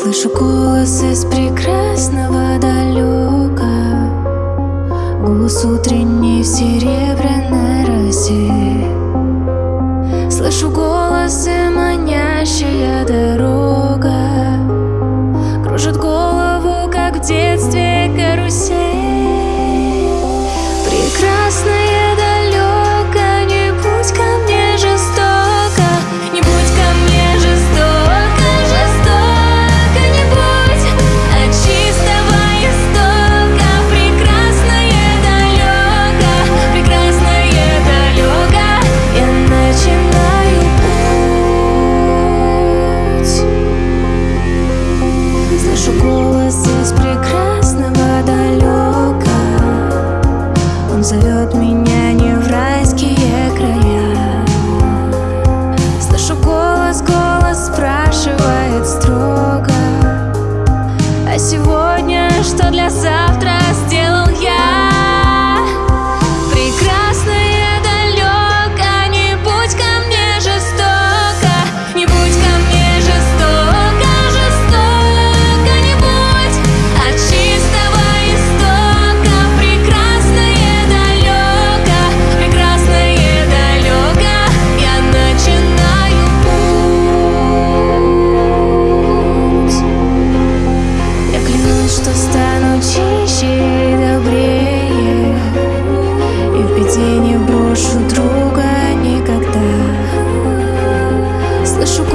Слышу голос из прекрасного далека Голос утренний в серебряной росе. Слышу голос и манящая дорога. Кружит голову, как в детстве здесь прекрасного далека. Он зовет меня не в райские края. Слышу голос, голос спрашивает строго. А сегодня что для завтра?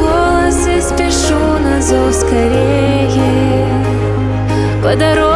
волосы спешу на зов скорее. По дороге